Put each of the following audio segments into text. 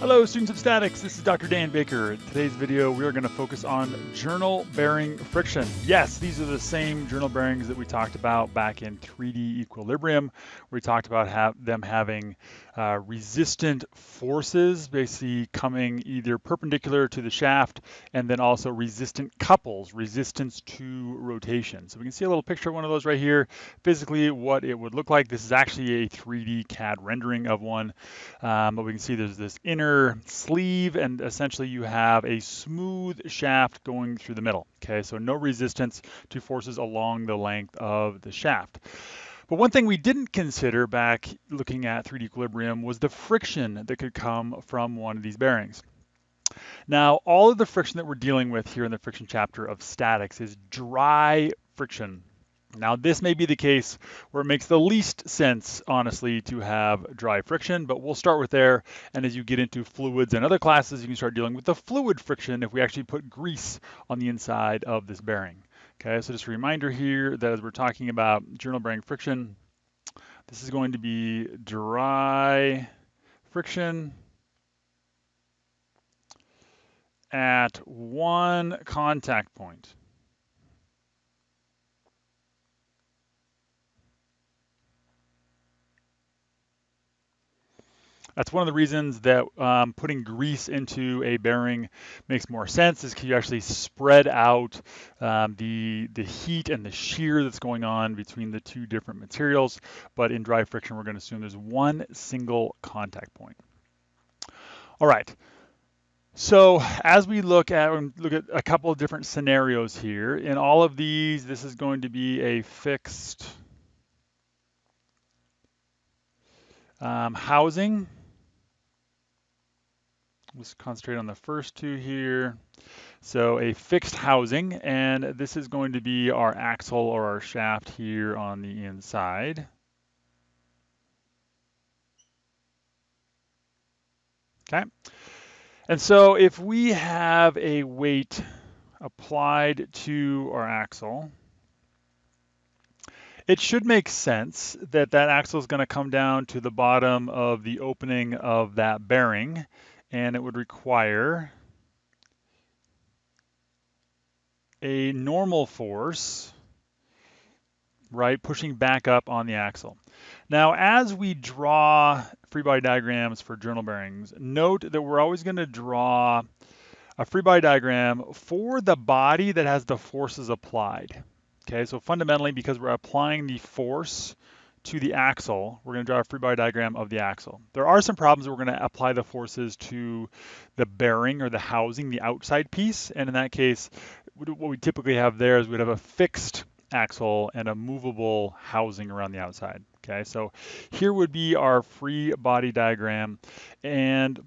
Hello students of statics, this is Dr. Dan Baker. In today's video we are going to focus on journal bearing friction. Yes, these are the same journal bearings that we talked about back in 3D equilibrium. We talked about have them having uh, resistant forces basically coming either perpendicular to the shaft and then also resistant couples, resistance to rotation. So we can see a little picture of one of those right here. Physically what it would look like. This is actually a 3D CAD rendering of one, um, but we can see there's this inner sleeve and essentially you have a smooth shaft going through the middle. Okay, so no resistance to forces along the length of the shaft. But one thing we didn't consider back looking at 3D equilibrium was the friction that could come from one of these bearings. Now, all of the friction that we're dealing with here in the friction chapter of statics is dry friction. Now this may be the case where it makes the least sense, honestly, to have dry friction, but we'll start with there. And as you get into fluids and other classes, you can start dealing with the fluid friction if we actually put grease on the inside of this bearing. Okay, so just a reminder here that as we're talking about journal bearing friction, this is going to be dry friction at one contact point. That's one of the reasons that um, putting grease into a bearing makes more sense is because you actually spread out um, the, the heat and the shear that's going on between the two different materials. But in dry friction, we're going to assume there's one single contact point. All right. So as we look at look at a couple of different scenarios here, in all of these, this is going to be a fixed um, housing. Let's concentrate on the first two here. So a fixed housing, and this is going to be our axle or our shaft here on the inside. Okay. And so if we have a weight applied to our axle, it should make sense that that axle is going to come down to the bottom of the opening of that bearing and it would require a normal force, right, pushing back up on the axle. Now, as we draw free body diagrams for journal bearings, note that we're always going to draw a free body diagram for the body that has the forces applied. Okay, so fundamentally, because we're applying the force to the axle, we're going to draw a free body diagram of the axle. There are some problems we're going to apply the forces to the bearing or the housing, the outside piece. And in that case, what we typically have there is we'd have a fixed axle and a movable housing around the outside. Okay, so here would be our free body diagram. And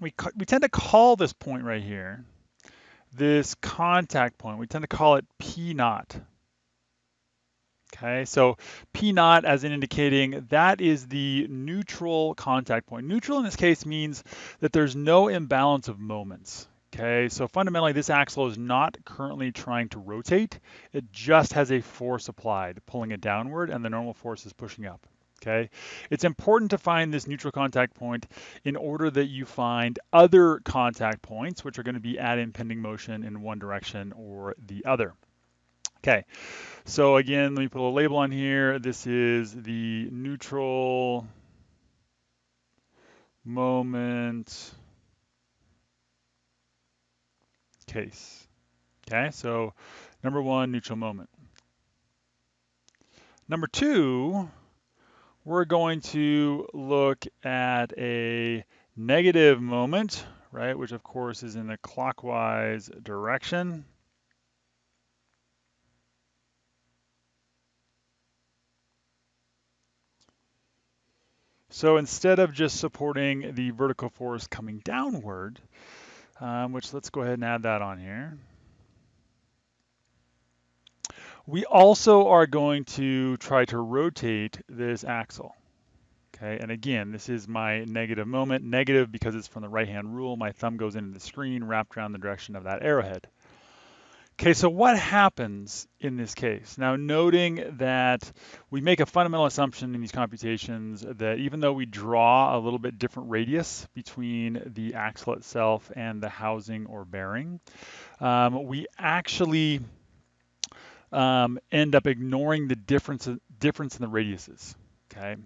we, we tend to call this point right here, this contact point, we tend to call it P naught. Okay, so P naught as in indicating that is the neutral contact point. Neutral in this case means that there's no imbalance of moments. Okay, so fundamentally this axle is not currently trying to rotate. It just has a force applied, pulling it downward, and the normal force is pushing up. Okay, it's important to find this neutral contact point in order that you find other contact points, which are going to be at impending motion in one direction or the other. Okay, so again, let me put a label on here. This is the neutral moment case. Okay, so number one, neutral moment. Number two, we're going to look at a negative moment, right, which of course is in the clockwise direction. So instead of just supporting the vertical force coming downward, um, which let's go ahead and add that on here. We also are going to try to rotate this axle. Okay, and again, this is my negative moment. Negative because it's from the right-hand rule. My thumb goes into the screen wrapped around the direction of that arrowhead. Okay, so what happens in this case? Now, noting that we make a fundamental assumption in these computations that even though we draw a little bit different radius between the axle itself and the housing or bearing, um, we actually um, end up ignoring the difference, difference in the radiuses. Okay.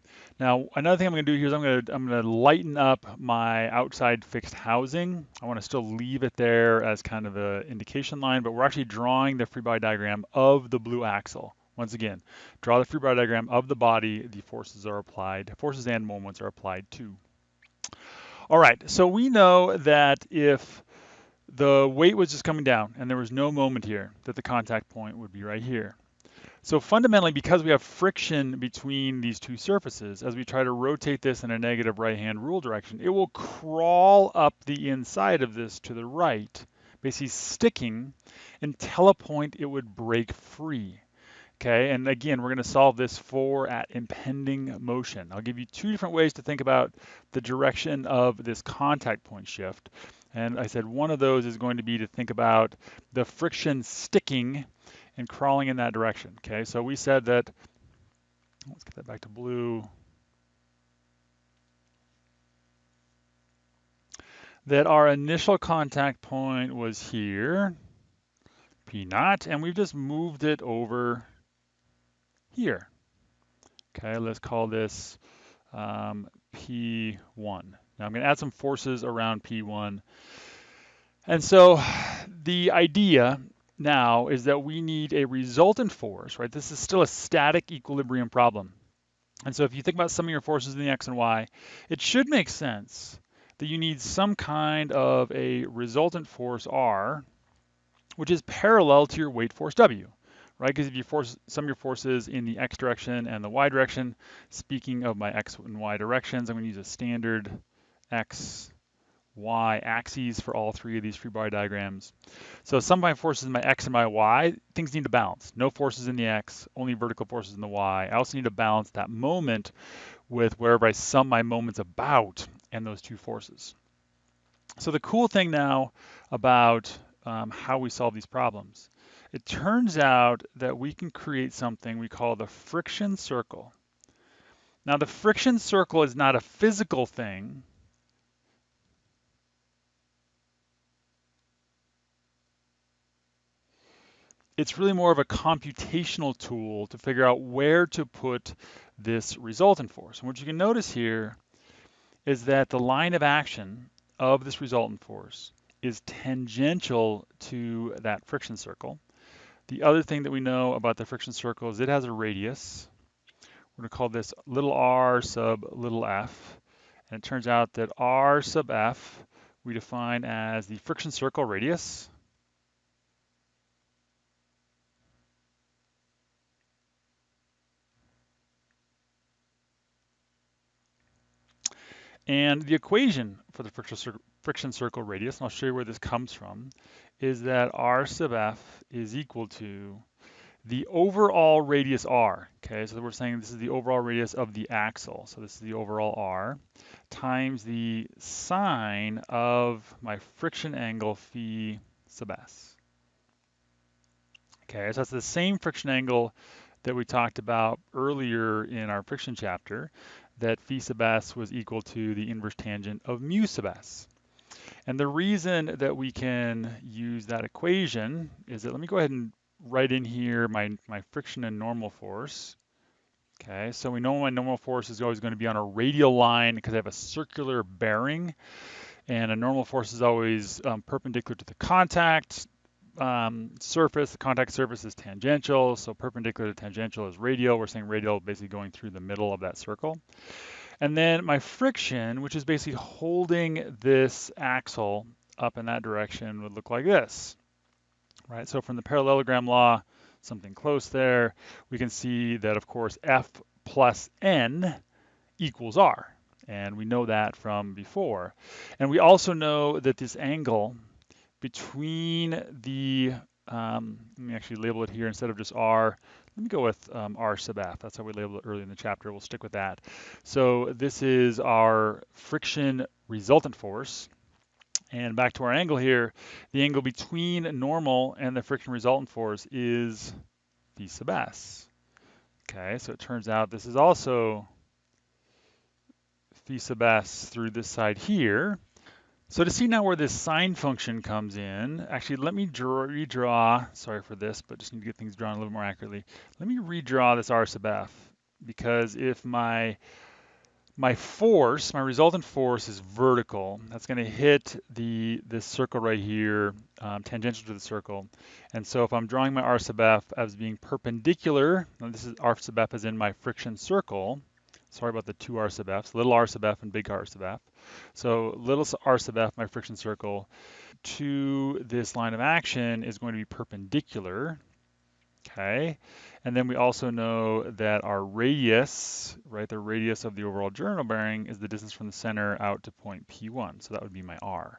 Now, another thing I'm going to do here is I'm going to I'm going to lighten up my outside fixed housing. I want to still leave it there as kind of an indication line, but we're actually drawing the free body diagram of the blue axle. Once again, draw the free body diagram of the body the forces are applied, forces and moments are applied to. All right, so we know that if the weight was just coming down and there was no moment here, that the contact point would be right here. So fundamentally, because we have friction between these two surfaces, as we try to rotate this in a negative right-hand rule direction, it will crawl up the inside of this to the right, basically sticking until a point it would break free. Okay, and again, we're going to solve this for at impending motion. I'll give you two different ways to think about the direction of this contact point shift. And I said one of those is going to be to think about the friction sticking and crawling in that direction. Okay, so we said that, let's get that back to blue, that our initial contact point was here, P naught, and we've just moved it over here. Okay, let's call this um, P1. Now I'm going to add some forces around P1. And so the idea now is that we need a resultant force, right? This is still a static equilibrium problem. And so if you think about some of your forces in the x and y, it should make sense that you need some kind of a resultant force R, which is parallel to your weight force W, right? Because if you force some of your forces in the x direction and the y direction, speaking of my x and y directions, I'm going to use a standard x y axes for all three of these free body diagrams. So of my forces in my x and my y, things need to balance. No forces in the x, only vertical forces in the y. I also need to balance that moment with wherever I sum my moments about and those two forces. So the cool thing now about um, how we solve these problems, it turns out that we can create something we call the friction circle. Now the friction circle is not a physical thing, it's really more of a computational tool to figure out where to put this resultant force. And what you can notice here is that the line of action of this resultant force is tangential to that friction circle. The other thing that we know about the friction circle is it has a radius. We're going to call this little r sub little f. And it turns out that r sub f we define as the friction circle radius. And the equation for the friction circle radius, and I'll show you where this comes from, is that r sub f is equal to the overall radius r, okay, so we're saying this is the overall radius of the axle, so this is the overall r, times the sine of my friction angle phi sub s. Okay, so that's the same friction angle that we talked about earlier in our friction chapter, that phi sub s was equal to the inverse tangent of mu sub s. And the reason that we can use that equation is that, let me go ahead and write in here my, my friction and normal force. Okay, so we know my normal force is always going to be on a radial line because I have a circular bearing. And a normal force is always um, perpendicular to the contact um, surface, the contact surface is tangential, so perpendicular to tangential is radial. We're saying radial basically going through the middle of that circle. And then my friction, which is basically holding this axle up in that direction would look like this, right? So from the parallelogram law, something close there, we can see that of course F plus N equals R. And we know that from before. And we also know that this angle between the, um, let me actually label it here instead of just R. Let me go with um, R sub F. That's how we labeled it early in the chapter. We'll stick with that. So this is our friction resultant force. And back to our angle here, the angle between normal and the friction resultant force is phi sub s. Okay, so it turns out this is also phi sub s through this side here. So to see now where this sine function comes in, actually let me draw, redraw, sorry for this, but just need to get things drawn a little more accurately. Let me redraw this r sub f, because if my my force, my resultant force is vertical. That's going to hit the this circle right here, um, tangential to the circle. And so if I'm drawing my r sub f as being perpendicular, this is r sub f as in my friction circle. Sorry about the two r sub f's, little r sub f and big r sub f. So little r sub f, my friction circle, to this line of action is going to be perpendicular. Okay, and then we also know that our radius, right, the radius of the overall journal bearing is the distance from the center out to point P1. So that would be my R.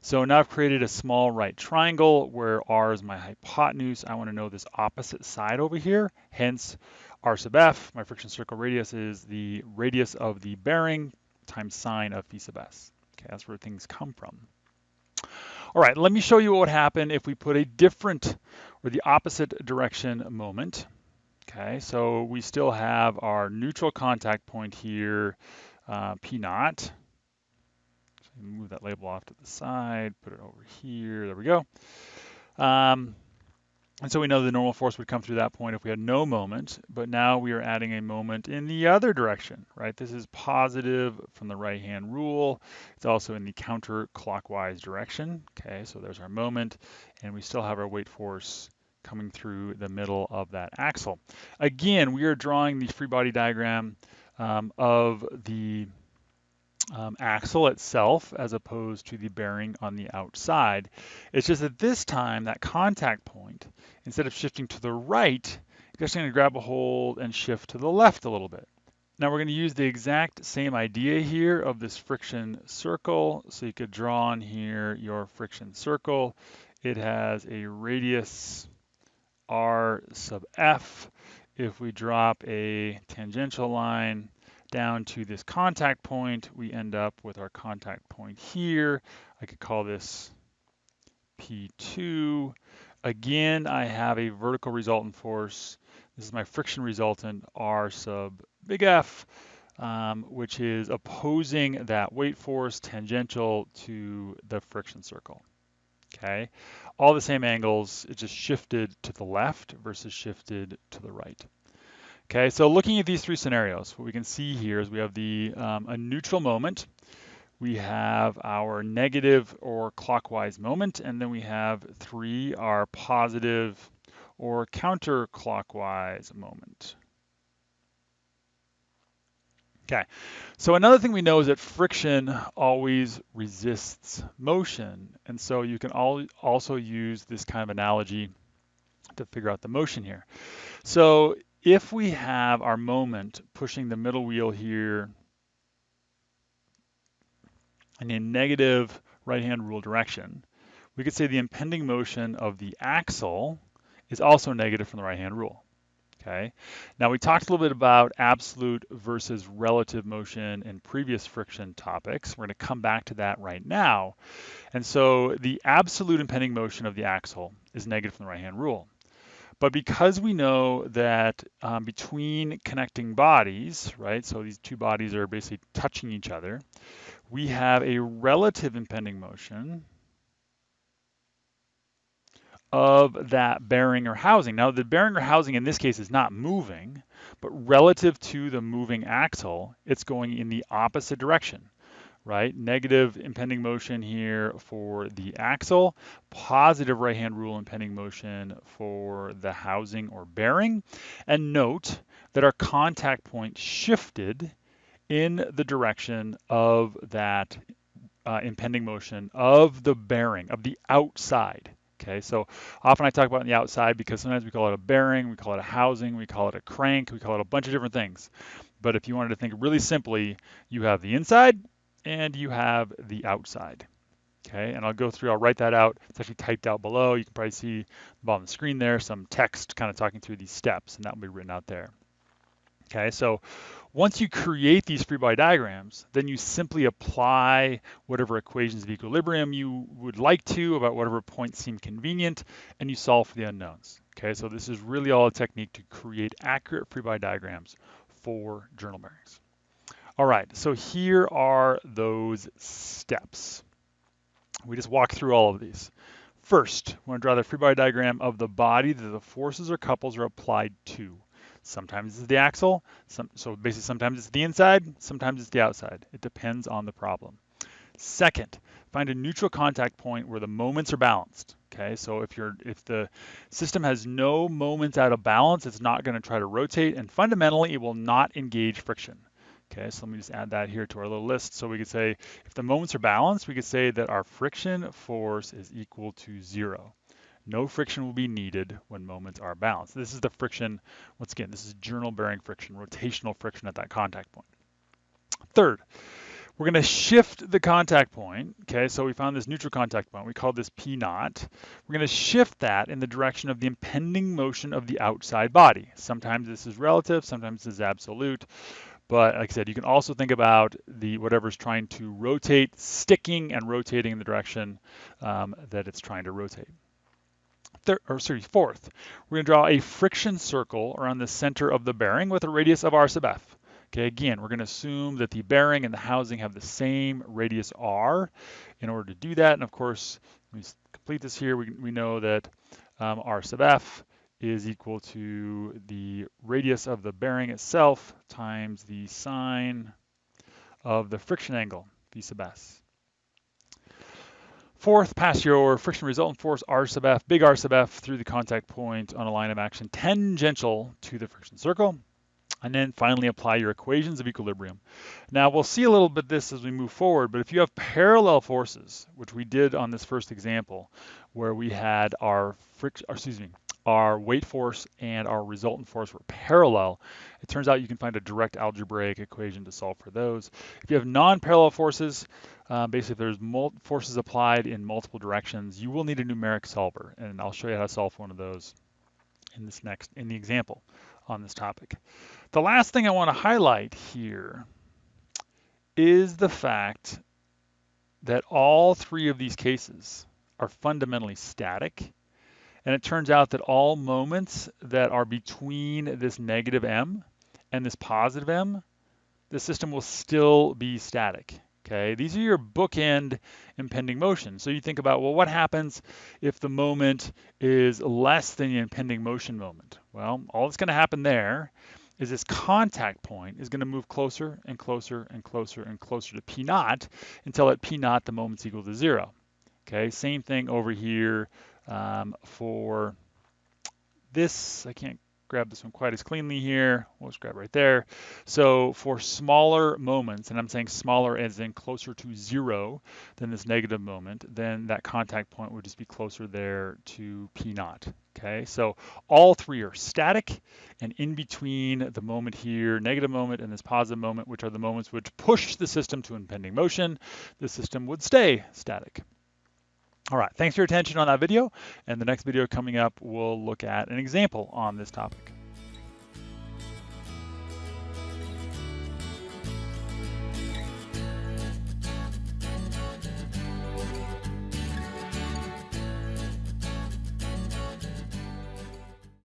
So now I've created a small right triangle where R is my hypotenuse. I want to know this opposite side over here. Hence, R sub F, my friction circle radius, is the radius of the bearing times sine of phi sub S. Okay, that's where things come from. All right, let me show you what would happen if we put a different or the opposite direction moment. Okay, so we still have our neutral contact point here, uh, P naught. So move that label off to the side, put it over here, there we go. Um, and so we know the normal force would come through that point if we had no moment, but now we are adding a moment in the other direction, right? This is positive from the right-hand rule. It's also in the counterclockwise direction. Okay, so there's our moment, and we still have our weight force coming through the middle of that axle. Again, we are drawing the free body diagram um, of the um, axle itself as opposed to the bearing on the outside. It's just that this time that contact point, instead of shifting to the right, it's just going to grab a hold and shift to the left a little bit. Now we're going to use the exact same idea here of this friction circle. So you could draw on here your friction circle. It has a radius r sub f. If we drop a tangential line down to this contact point, we end up with our contact point here. I could call this P2. Again, I have a vertical resultant force. This is my friction resultant, R sub big F, um, which is opposing that weight force tangential to the friction circle okay? All the same angles, it just shifted to the left versus shifted to the right. Okay, so looking at these three scenarios, what we can see here is we have the um, a neutral moment, we have our negative or clockwise moment, and then we have three, our positive or counterclockwise moment. Okay, so another thing we know is that friction always resists motion. And so you can all also use this kind of analogy to figure out the motion here. So if we have our moment pushing the middle wheel here in a negative right-hand rule direction, we could say the impending motion of the axle is also negative from the right-hand rule okay? Now we talked a little bit about absolute versus relative motion in previous friction topics. We're gonna come back to that right now. And so the absolute impending motion of the axle is negative from the right-hand rule. But because we know that um, between connecting bodies, right, so these two bodies are basically touching each other, we have a relative impending motion, of that bearing or housing. Now the bearing or housing in this case is not moving, but relative to the moving axle, it's going in the opposite direction, right? Negative impending motion here for the axle, positive right-hand rule impending motion for the housing or bearing. And note that our contact point shifted in the direction of that uh, impending motion of the bearing, of the outside. Okay, so often I talk about the outside because sometimes we call it a bearing, we call it a housing, we call it a crank, we call it a bunch of different things. But if you wanted to think really simply, you have the inside and you have the outside. Okay, and I'll go through, I'll write that out. It's actually typed out below. You can probably see the bottom of the screen there, some text kind of talking through these steps, and that will be written out there. Okay, so Once you create these free body diagrams, then you simply apply whatever equations of equilibrium you would like to about whatever points seem convenient, and you solve for the unknowns. Okay, so this is really all a technique to create accurate free body diagrams for journal bearings. All right, so here are those steps. We just walk through all of these. First, we want to draw the free body diagram of the body that the forces or couples are applied to. Sometimes it's the axle, some, so basically sometimes it's the inside, sometimes it's the outside. It depends on the problem. Second, find a neutral contact point where the moments are balanced. Okay, so if you're if the system has no moments out of balance, it's not going to try to rotate, and fundamentally it will not engage friction. Okay, so let me just add that here to our little list. So we could say if the moments are balanced, we could say that our friction force is equal to zero. No friction will be needed when moments are balanced. This is the friction, once again, this is journal bearing friction, rotational friction at that contact point. Third, we're going to shift the contact point. Okay, so we found this neutral contact point. We call this P naught. We're going to shift that in the direction of the impending motion of the outside body. Sometimes this is relative, sometimes this is absolute. But like I said, you can also think about the whatever's trying to rotate, sticking and rotating in the direction um, that it's trying to rotate third, or sorry, fourth, we're going to draw a friction circle around the center of the bearing with a radius of r sub f. Okay, again, we're going to assume that the bearing and the housing have the same radius r. In order to do that, and of course, we complete this here, we, we know that um, r sub f is equal to the radius of the bearing itself times the sine of the friction angle, phi sub s. Fourth, pass your friction resultant force R sub F, big R sub F through the contact point on a line of action tangential to the friction circle. And then finally apply your equations of equilibrium. Now we'll see a little bit this as we move forward, but if you have parallel forces, which we did on this first example, where we had our friction, excuse me, our weight force and our resultant force were parallel, it turns out you can find a direct algebraic equation to solve for those. If you have non-parallel forces, uh, basically if there's forces applied in multiple directions, you will need a numeric solver, and I'll show you how to solve one of those in this next, in the example on this topic. The last thing I want to highlight here is the fact that all three of these cases are fundamentally static and it turns out that all moments that are between this negative m and this positive m, the system will still be static. Okay, these are your bookend impending motion. So you think about, well, what happens if the moment is less than the impending motion moment? Well, all that's going to happen there is this contact point is going to move closer and closer and closer and closer to P naught until at P naught the moment's equal to zero. Okay, same thing over here um, for this, I can't grab this one quite as cleanly here. We'll just grab right there. So for smaller moments, and I'm saying smaller as in closer to zero than this negative moment, then that contact point would just be closer there to P naught. Okay, so all three are static, and in between the moment here, negative moment, and this positive moment, which are the moments which push the system to impending motion, the system would stay static. All right, thanks for your attention on that video. And the next video coming up, we'll look at an example on this topic.